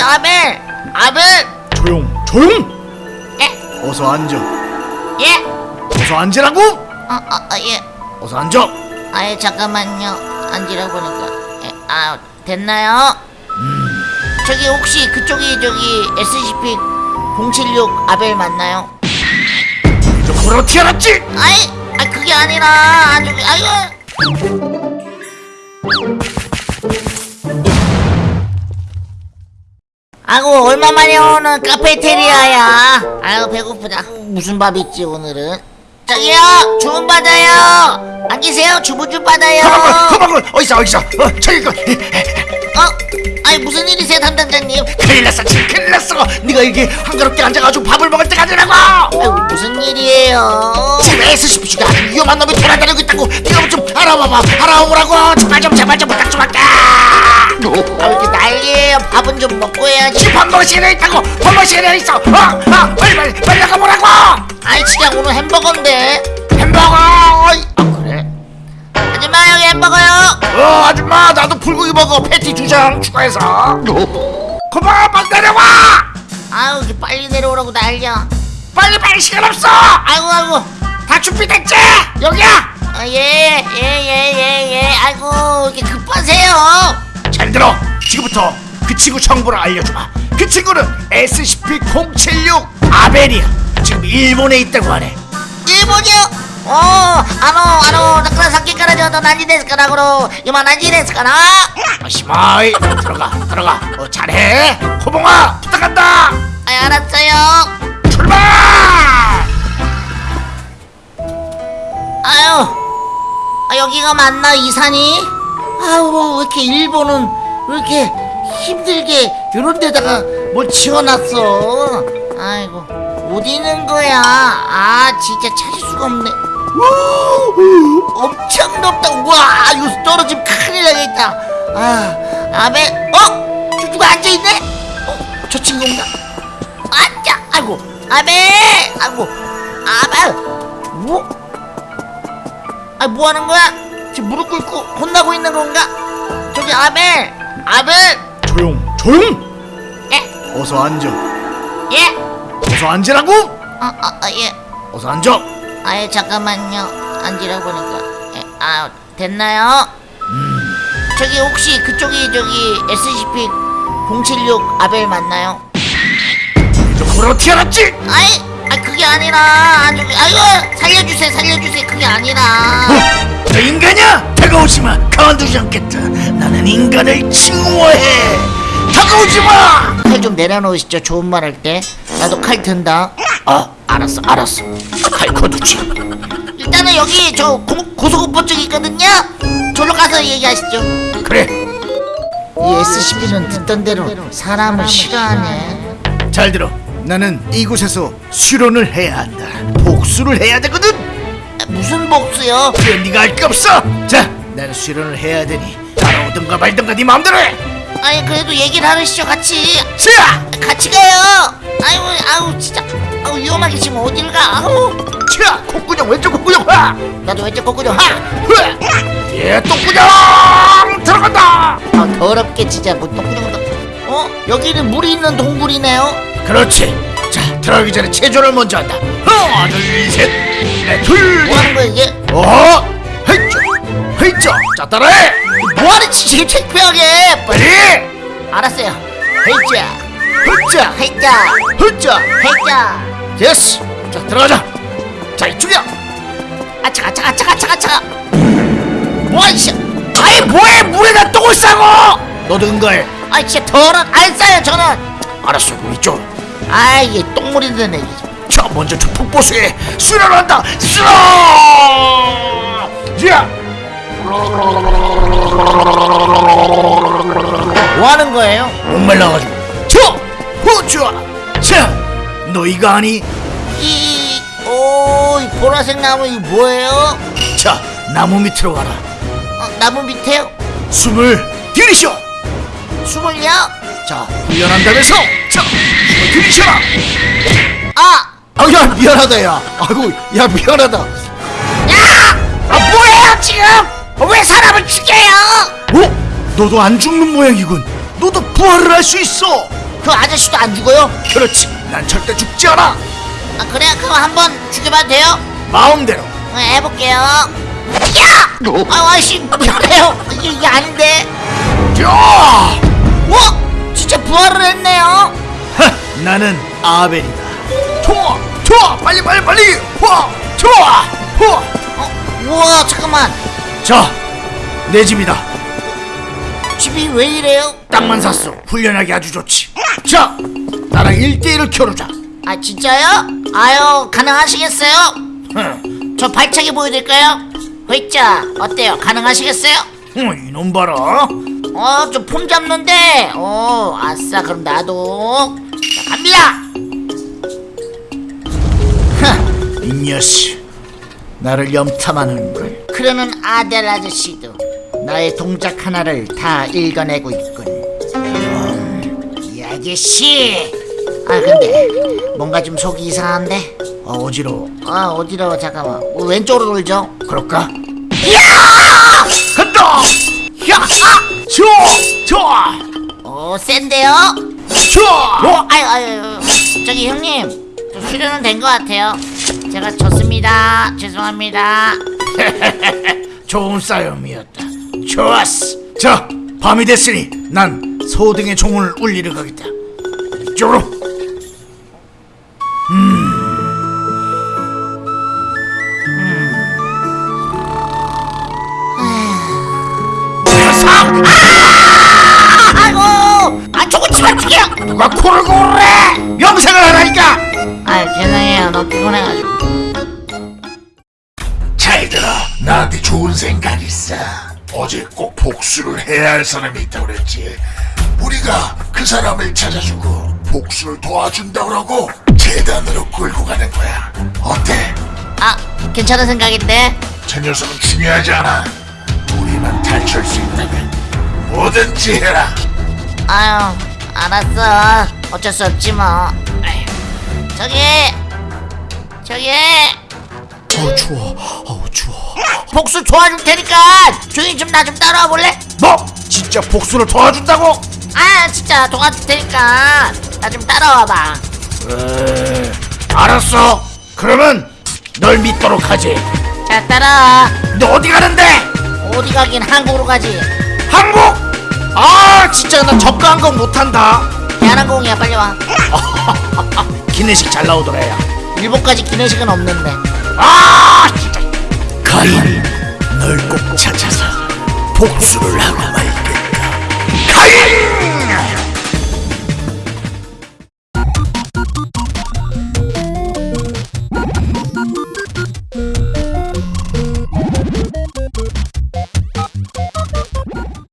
저기 아벨 아벨 조용 조용 예? 어서 앉아 예? 어서 앉으라고 아, 아, 아, 예. 어서 앉아 아예 잠깐만요. 앉으라 보니까. 예, 아, 됐나요? 저기 혹시 그쪽이 저기 SCP-076 아벨 맞나요? 저 코로 튀어났지 아이, 아 그게 아니라 아, 저기 아이 아이고 얼마만에 오는 카페테리아야? 아유 배고프다. 무슨 밥 있지 오늘은? 저기요 주문 받아요. 안 계세요. 주문 좀 받아요. 가방을 어디서 어디서 어 저기 거 어? 아니 무슨 일이세요 담당자님? 큰일 났어 지금 큰일 났어. 네가 이게 한가롭게 앉아가지고 밥을 먹을 때가 아니라고. 아이고 무슨 일이에요? 지금 SCP가 위험한 놈이 돌아다니고 있다고. 네가 좀 알아봐봐. 알아오라고. 제발 좀 제발 좀 부탁 좀 할게 아 이렇게 난리예요. 밥은 좀 먹고 해야지. 지금 시간에 있다고! 시간에 있어! 어, 어, 빨리 빨리 빨리 나가보라고! 아이 진짜 오늘 햄버거인데. 햄버거! 아 그래? 아줌마 여기 햄버거요. 어 아줌마 나도 불고기 먹어. 패티 두 장 추가해서. 고마워 빨리 내려와! 아유 이렇게 빨리 내려오라고 난리야. 빨리 빨리 시간 없어! 아이고 아이고. 다 준비됐지? 여기야! 아, 예, 예, 예, 예, 예. 아이고, 이렇게 급하세요. 잘 들어. 지금부터 그 친구 정보를 알려줘봐. 그 친구는 SCP-076 아벨이야 지금 일본에 있다고 하네. 일본이요? 오, 아노, 아노, 나그라 사키카라 저도 난지데스카라고로 이만 난지데스카라 아시마이. 들어가, 들어가. 어, 잘해. 호봉아 부탁한다. 아, 알았어요. 출발! 아유. 아, 여기가 맞나 이산이? 아유, 왜 이렇게 일본은 왜 이렇게 힘들게 이런 데다가 뭘 지어놨어? 아이고, 어디 있는 거야? 아, 진짜 찾을 수가 없네. 우, 엄청 높다. 우와, 이거 떨어지면 큰일 나겠다. 아, 아베, 어? 저 누가 앉아있네? 어, 저 친구인가? 앉아, 아이고, 아베, 아이고, 아베, 뭐? 아, 뭐 하는 거야? 지금 무릎 꿇고 혼나고 있는 건가? 저기 아벨, 아벨, 조용 조용! 예, 어서 앉아. 예, 어서 앉으라고! 아, 아, 아 예. 어서 앉아. 아예 잠깐만요. 앉으라 보니까. 예, 아 됐나요? 저기 혹시 그쪽이 저기 SCP-076 아벨 맞나요? 저 코로 튀어났지? 아이 아 아니라 아 저기 아이고 살려주세요 살려주세요. 그게 아니라. 어? 저 인간이야? 다가오지마. 가만두지 않겠다. 나는 인간을 칭호해. 다가오지마! 칼 좀 내려놓으시죠. 좋은 말 할 때. 나도 칼 든다. 아 알았어 알았어. 칼 거두지. 일단은 여기 저 고, 고소공포증 있거든요. 저로 가서 얘기하시죠. 그래. 이 SCP는 듣던 대로 사람을 싫어하네. 잘 들어 나는 이곳에서 수련을 해야 한다. 복수를 해야 되거든. 무슨 복수요? 그래 네가 할게 없어. 자 나는 수련을 해야 되니 따라오든가 말든가 네 마음대로 해. 아니 그래도 얘기를 하시죠 같이. 자! 같이 가요. 아이고 아우 진짜. 아우 위험하게 지금 어딜 가? 아우. 자! 콧구녕 왼쪽 콧구녕. 하! 나도 왼쪽 거꾸로 하! 흐! 예 똥구녕! 들어간다! 아, 더럽게 진짜 뭐 똥구녕도. 어? 여기는 물이 있는 동굴이네요 그렇지. 자 들어가기 전에 체조를 먼저 한다. 하나 둘셋넷둘 뭐 하는 거야 이게? 어? 헤이쪼 헤이쪼 자 따라해. 뭐하는 짓이 창피하게. 빨리 알았어요. 헤이자 흐짜 헤이자 흐짜 헤이자 됐어 자 들어가자. 자 이쪽이야. 아차 아차 아차 아차 아차 뭐야 이씨. 아이 뭐해? 물에다 똥을 싸고 너도 응가해 아 진짜 더러 안 싸요 저는. 알았어 이쪽 아 이게 똥물이 드네. 자 먼저 저 폭포수에 수련을 한다. 수련! 야! 뭐 하는 거예요? 목말라가지고. 저 후추아 자 너희가 아니. 이, 오, 이 보라색 나무 이 뭐예요? 자 나무 밑으로 가라. 어, 나무 밑에요? 숨을 들이쉬어. 숨을요? 자 훈련한다면서 자 숨을 들이쉬어라 아, 아 야 미안하다 야 아이고 야 미안하다 야! 아, 뭐예요 지금? 어, 왜 사람을 죽여요? 어? 너도 안 죽는 모양이군 너도 부활을 할 수 있어 그 아저씨도 안 죽어요? 그렇지 난 절대 죽지 않아 아 그래 그럼 한번 죽여봐도 돼요? 마음대로 어, 해볼게요 야! 아 아저씨 미안해요 이게, 이게 아닌데 야! 와! 진짜 부활을 했네요 하, 나는 아벨이다 좋아 좋아 빨리 빨리 빨리 와 좋아 와. 어? 우와 잠깐만 자내 집이다 집이 왜 이래요? 땅만 샀어 훈련하기 아주 좋지 자 나랑 1대1을 겨루자 아 진짜요? 아유 가능하시겠어요? 흥, 저 발차기 보여드릴까요? 회자 어때요? 가능하시겠어요? 흥, 이놈 봐라 어 좀 폼 잡는데. 어 아싸 그럼 나도. 자 갑니다. 이 녀석. 나를 염탐하는군 그러는 아델 아저씨도 나의 동작 하나를 다 읽어내고 있군. 음, 이 아저씨. 아 근데 뭔가 좀 속이 이상한데? 어, 어지러워 아 어디로? 잠깐만. 어, 왼쪽으로 돌죠? 그럴까? 야! 아! 좋아! 어 센데요? 좋아! 어, 아유, 아유, 저기 형님, 저 수련은 된 것 같아요. 제가 졌습니다. 죄송합니다. 좋은 싸움이었다 좋았어 자 밤이 됐으니 난 소등의 종을 울리러 가겠다 이쪽으로 녀석! 아이고, 아 저거 죽여. 누가 코를 고르래 명생을 하라니까 아, 죄송해요. 너무 피곤해가지고. 잘 들어 나한테 좋은 생각 있어 어제 꼭 복수를 해야 할 사람이 있다고 그랬지 우리가 그 사람을 찾아주고 복수를 도와준다 그러고 재단으로 끌고 가는 거야 어때? 아, 괜찮은 생각인데. 저 녀석은 중요하지 않아 탈출할 수 있다면 뭐든지 해라 아유, 알았어. 어쩔 수 없지 뭐. 저기, 저기. 어 추워 어우 추워 복수 도와줄 테니까 조용히 좀 나 좀 따라와 볼래? 너 진짜 복수를 도와준다고? 아, 진짜 도와줄 테니까 나 좀 따라와봐. 에, 알았어 그러면 널 믿도록 하지 자, 따라와. 너 어디 가는데? 어디 가긴 한국으로 가지. 한국? 아 진짜 나 저가 한거 못한다. 대한항공이야 빨리 와. 기내식 잘 나오더라 야. 일본까지 기내식은 없는데. 아 진짜. 가인 널 꼭 찾아서 복수를 하고 말겠다. 가인